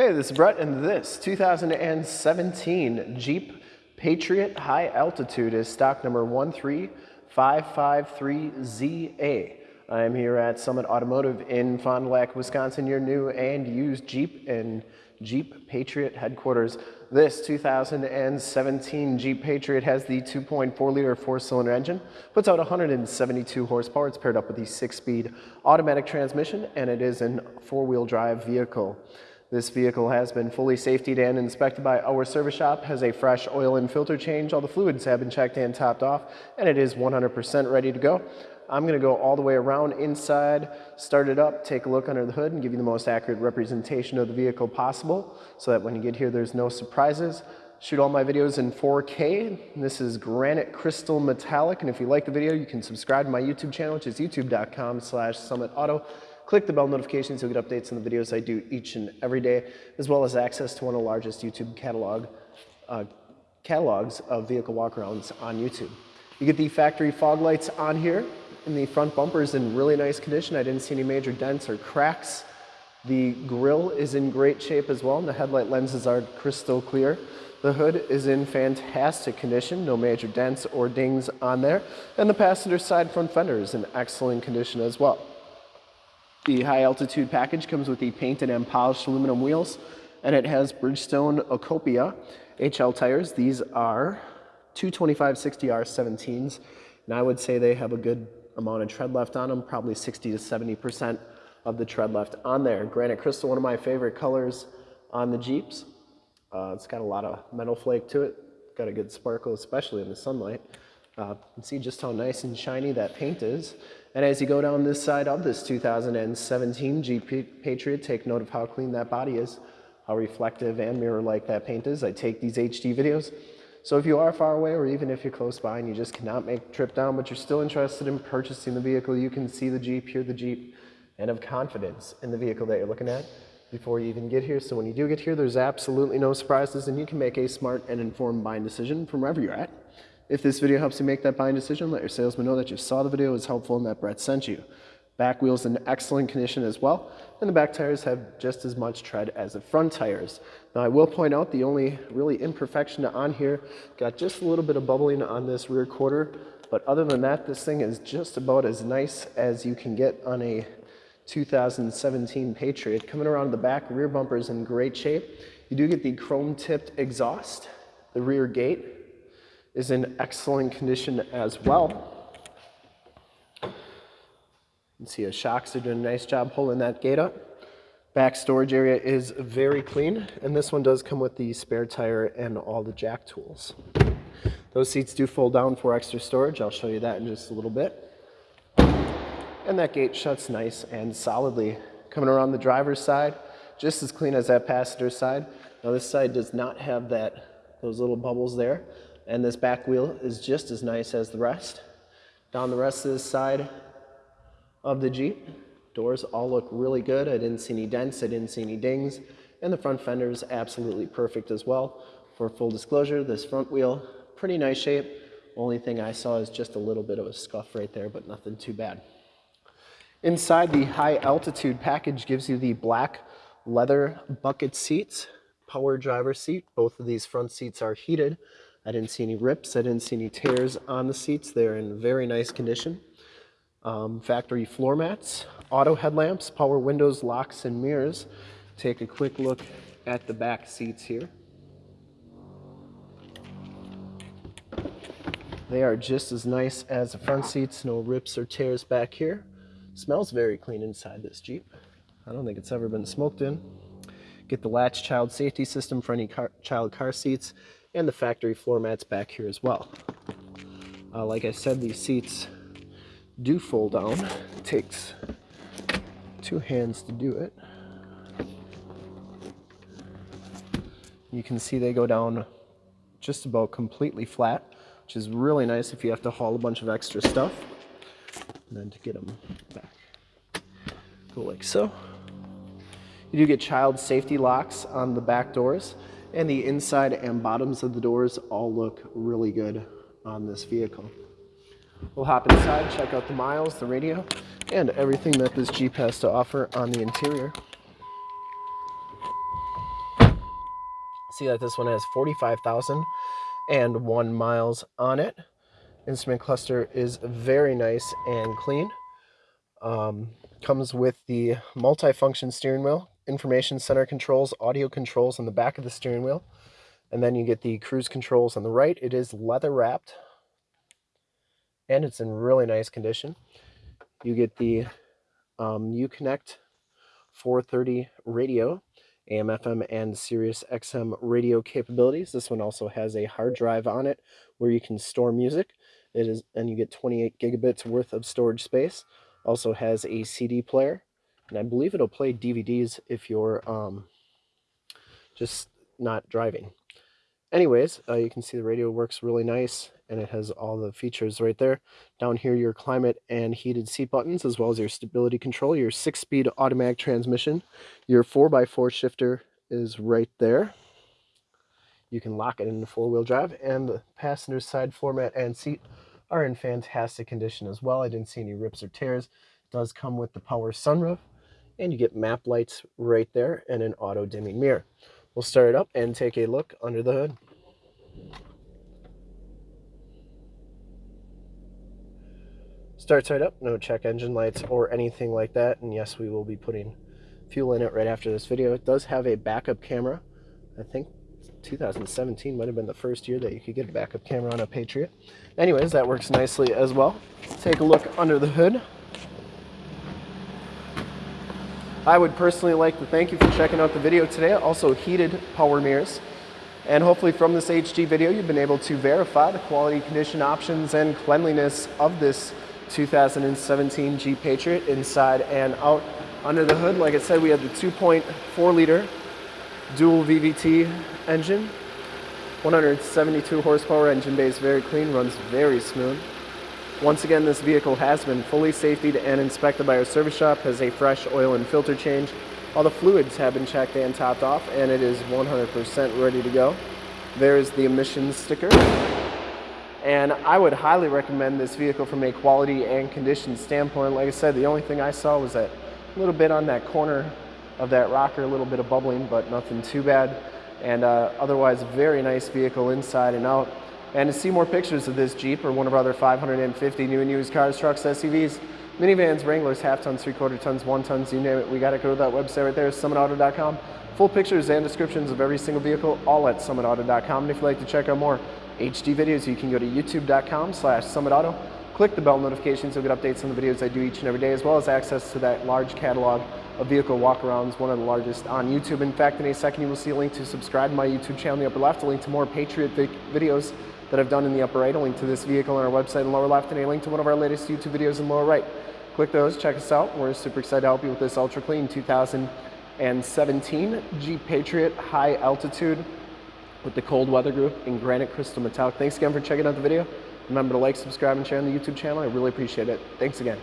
Hey, this is Brett, and this 2017 Jeep Patriot High Altitude is stock number 13553ZA. I am here at Summit Automotive in Fond du Lac, Wisconsin, your new and used Jeep and Jeep Patriot headquarters. This 2017 Jeep Patriot has the 2.4 liter four cylinder engine, puts out 172 horsepower. It's paired up with the six speed automatic transmission, and it is a four wheel drive vehicle. This vehicle has been fully safetied and inspected by our service shop, has a fresh oil and filter change, all the fluids have been checked and topped off, and it is 100% ready to go. I'm gonna go all the way around inside, start it up, take a look under the hood, and give you the most accurate representation of the vehicle possible, so that when you get here, there's no surprises. Shoot all my videos in 4K. This is Granite Crystal Metallic, and if you like the video, you can subscribe to my YouTube channel, which is youtube.com slash summitauto. Click the bell notifications, you'll get updates on the videos I do each and every day, as well as access to one of the largest YouTube catalog, uh, catalogs of vehicle walkarounds on YouTube. You get the factory fog lights on here, and the front bumper is in really nice condition. I didn't see any major dents or cracks. The grille is in great shape as well, and the headlight lenses are crystal clear. The hood is in fantastic condition, no major dents or dings on there, and the passenger side front fender is in excellent condition as well. The high altitude package comes with the painted and polished aluminum wheels and it has Bridgestone Ecopia HL tires. These are 225 60R 17s and I would say they have a good amount of tread left on them, probably 60 to 70% of the tread left on there. Granite Crystal, one of my favorite colors on the Jeeps. Uh, it's got a lot of metal flake to it, got a good sparkle, especially in the sunlight. Uh, see just how nice and shiny that paint is. And as you go down this side of this 2017 Jeep Patriot, take note of how clean that body is, how reflective and mirror-like that paint is. I take these HD videos. So if you are far away or even if you're close by and you just cannot make the trip down, but you're still interested in purchasing the vehicle, you can see the Jeep, hear the Jeep, and have confidence in the vehicle that you're looking at before you even get here. So when you do get here, there's absolutely no surprises and you can make a smart and informed buying decision from wherever you're at. If this video helps you make that buying decision, let your salesman know that you saw the video, was helpful, and that Brett sent you. Back wheels in excellent condition as well, and the back tires have just as much tread as the front tires. Now I will point out the only really imperfection on here, got just a little bit of bubbling on this rear quarter, but other than that, this thing is just about as nice as you can get on a 2017 Patriot. Coming around the back, rear bumper is in great shape. You do get the chrome tipped exhaust, the rear gate, is in excellent condition as well. You can see a shocks are doing a nice job pulling that gate up. Back storage area is very clean, and this one does come with the spare tire and all the jack tools. Those seats do fold down for extra storage. I'll show you that in just a little bit. And that gate shuts nice and solidly. Coming around the driver's side, just as clean as that passenger side. Now this side does not have that those little bubbles there. And this back wheel is just as nice as the rest. Down the rest of this side of the Jeep, doors all look really good. I didn't see any dents, I didn't see any dings. And the front fender is absolutely perfect as well. For full disclosure, this front wheel, pretty nice shape. Only thing I saw is just a little bit of a scuff right there, but nothing too bad. Inside the high altitude package gives you the black leather bucket seats, power driver seat. Both of these front seats are heated. I didn't see any rips. I didn't see any tears on the seats. They're in very nice condition. Um, factory floor mats, auto headlamps, power windows, locks, and mirrors. Take a quick look at the back seats here. They are just as nice as the front seats, no rips or tears back here. Smells very clean inside this Jeep. I don't think it's ever been smoked in. Get the latch child safety system for any car child car seats and the factory floor mats back here as well. Uh, like I said, these seats do fold down. It takes two hands to do it. You can see they go down just about completely flat, which is really nice if you have to haul a bunch of extra stuff. And then to get them back, go like so. You do get child safety locks on the back doors and the inside and bottoms of the doors all look really good on this vehicle. We'll hop inside, check out the miles, the radio, and everything that this Jeep has to offer on the interior. see that this one has 45,001 miles on it. Instrument cluster is very nice and clean. Um, comes with the multi-function steering wheel, information center controls, audio controls on the back of the steering wheel. And then you get the cruise controls on the right. It is leather wrapped and it's in really nice condition. You get the um, Uconnect 430 radio, AM, FM, and Sirius XM radio capabilities. This one also has a hard drive on it where you can store music. It is, and you get 28 gigabits worth of storage space. Also has a CD player, and I believe it'll play DVDs if you're um, just not driving. Anyways, uh, you can see the radio works really nice and it has all the features right there. Down here, your climate and heated seat buttons, as well as your stability control, your six-speed automatic transmission. Your 4x4 shifter is right there. You can lock it into four-wheel drive, and the passenger side floor mat and seat are in fantastic condition as well. I didn't see any rips or tears. It does come with the power sunroof, and you get map lights right there and an auto-dimming mirror. We'll start it up and take a look under the hood. Starts right up, no check engine lights or anything like that. And yes, we will be putting fuel in it right after this video. It does have a backup camera. I think 2017 might have been the first year that you could get a backup camera on a Patriot. Anyways, that works nicely as well. Take a look under the hood. I would personally like to thank you for checking out the video today. Also heated power mirrors. And hopefully from this HD video, you've been able to verify the quality, condition, options, and cleanliness of this 2017 Jeep Patriot inside and out. Under the hood, like I said, we have the 2.4 liter dual VVT engine, 172 horsepower engine base, very clean, runs very smooth. Once again, this vehicle has been fully safetied and inspected by our service shop, has a fresh oil and filter change. All the fluids have been checked and topped off, and it is 100% ready to go. There's the emissions sticker. And I would highly recommend this vehicle from a quality and condition standpoint. Like I said, the only thing I saw was that little bit on that corner of that rocker, a little bit of bubbling, but nothing too bad. And uh, otherwise, very nice vehicle inside and out. And to see more pictures of this Jeep or one of our other 550 new and used cars, trucks, SUVs, minivans, Wranglers, half tons, three quarter tons, one tons, you name it, we got to go to that website right there, summitauto.com. Full pictures and descriptions of every single vehicle, all at summitauto.com. And if you'd like to check out more HD videos, you can go to youtube.com slash summitauto. Click the bell notifications, you'll get updates on the videos I do each and every day, as well as access to that large catalog of vehicle walkarounds, one of the largest on YouTube. In fact, in a second, you will see a link to subscribe to my YouTube channel in the upper left, a link to more Patriot videos that I've done in the upper right, a link to this vehicle on our website in lower left, and a link to one of our latest YouTube videos in lower right. Click those, check us out. We're super excited to help you with this ultra clean 2017 Jeep Patriot high altitude with the cold weather group in granite crystal metallic. Thanks again for checking out the video. Remember to like, subscribe, and share on the YouTube channel. I really appreciate it. Thanks again.